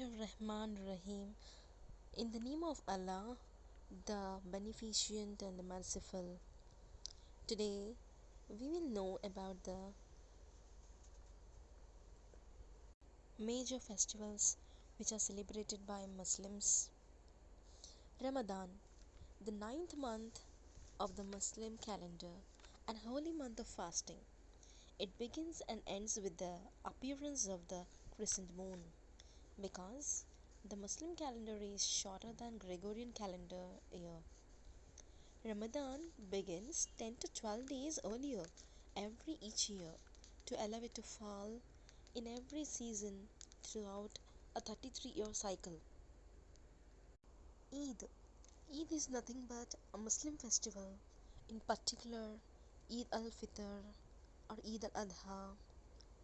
Rahman Rahim. In the name of Allah, the Beneficent and the Merciful. Today, we will know about the major festivals which are celebrated by Muslims. Ramadan, the ninth month of the Muslim calendar and holy month of fasting. It begins and ends with the appearance of the crescent moon because the Muslim calendar is shorter than Gregorian calendar year. Ramadan begins 10 to 12 days earlier every each year to allow it to fall in every season throughout a 33 year cycle. Eid Eid is nothing but a Muslim festival, in particular Eid al Fitr or Eid al Adha,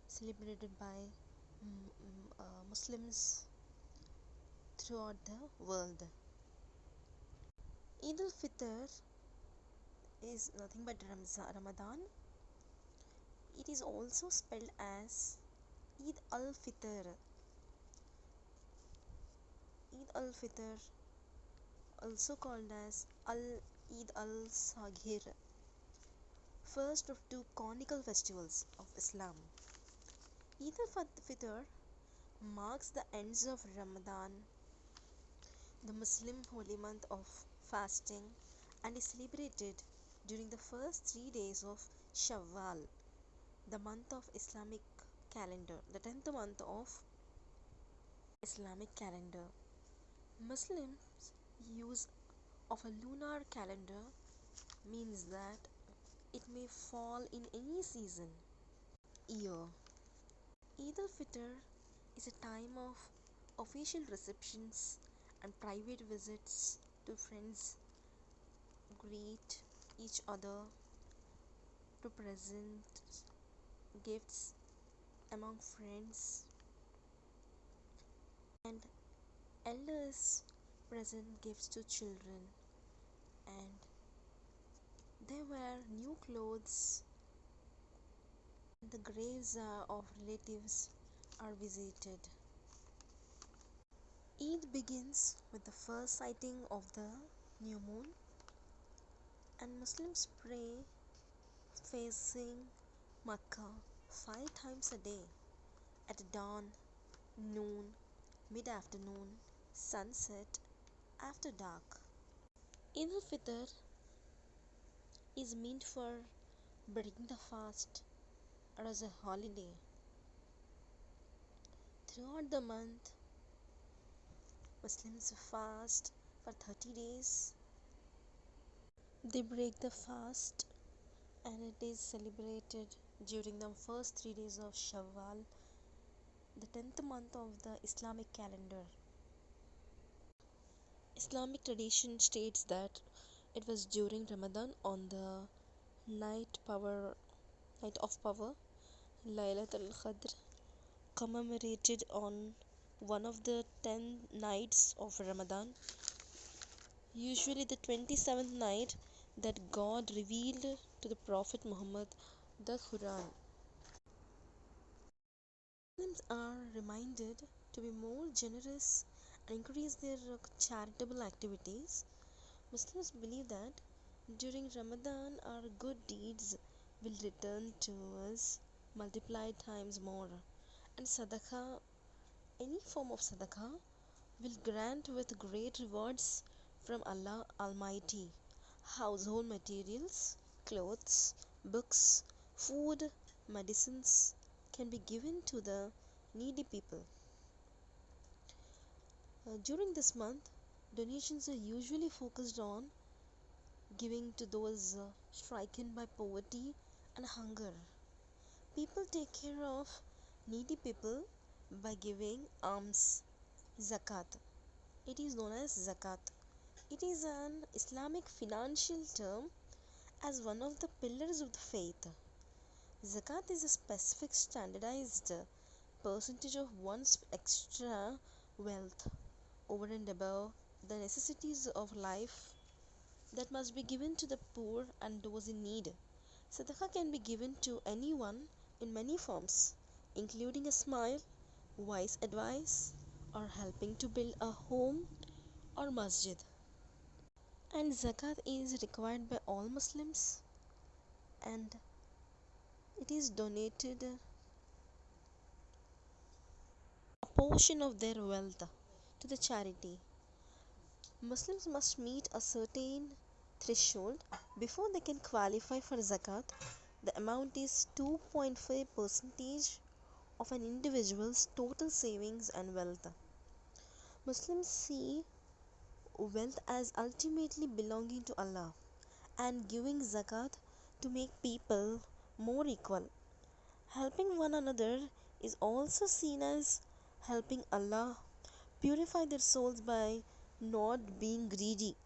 celebrated by uh, Muslims throughout the world. Eid al Fitr is nothing but Ramza- Ramadan. It is also spelled as Eid al Fitr. Eid al Fitr, also called as Al Eid al Saghir, first of two conical festivals of Islam. Eid al Fitr marks the ends of Ramadan, the Muslim holy month of fasting, and is celebrated during the first three days of Shawwal, the month of Islamic calendar, the 10th month of Islamic calendar. Muslims use of a lunar calendar means that it may fall in any season year Eid al-Fitr is a time of official receptions and private visits to friends greet each other to present gifts among friends. And elders present gifts to children. And they wear new clothes the graves uh, of relatives are visited Eid begins with the first sighting of the new moon and Muslims pray facing Makkah five times a day at dawn, noon, mid afternoon, sunset, after dark. Eid al Fitr is meant for breaking the fast or as a holiday. Throughout the month, Muslims fast for 30 days. They break the fast and it is celebrated during the first three days of Shawwal, the 10th month of the Islamic calendar. Islamic tradition states that it was during Ramadan on the night power night of power Laylat al-Qadr commemorated on one of the 10 nights of Ramadan usually the 27th night that God revealed to the Prophet Muhammad the Quran. Muslims are reminded to be more generous and increase their charitable activities. Muslims believe that during Ramadan our good deeds will return to us multiplied times more and sadaqah any form of sadaqah will grant with great rewards from Allah Almighty household materials, clothes, books, food, medicines can be given to the needy people. Uh, during this month, donations are usually focused on giving to those uh, stricken by poverty and hunger. People take care of needy people by giving alms, zakat. It is known as zakat. It is an Islamic financial term as one of the pillars of the faith. Zakat is a specific standardized percentage of one's extra wealth over and above the necessities of life that must be given to the poor and those in need. Sadaqah can be given to anyone in many forms, including a smile, wise advice, or helping to build a home or masjid. And zakat is required by all Muslims and it is donated a portion of their wealth to the charity. Muslims must meet a certain threshold before they can qualify for zakat. The amount is 2.5 percentage of an individual's total savings and wealth. Muslims see wealth as ultimately belonging to Allah and giving zakat to make people more equal. Helping one another is also seen as helping Allah purify their souls by not being greedy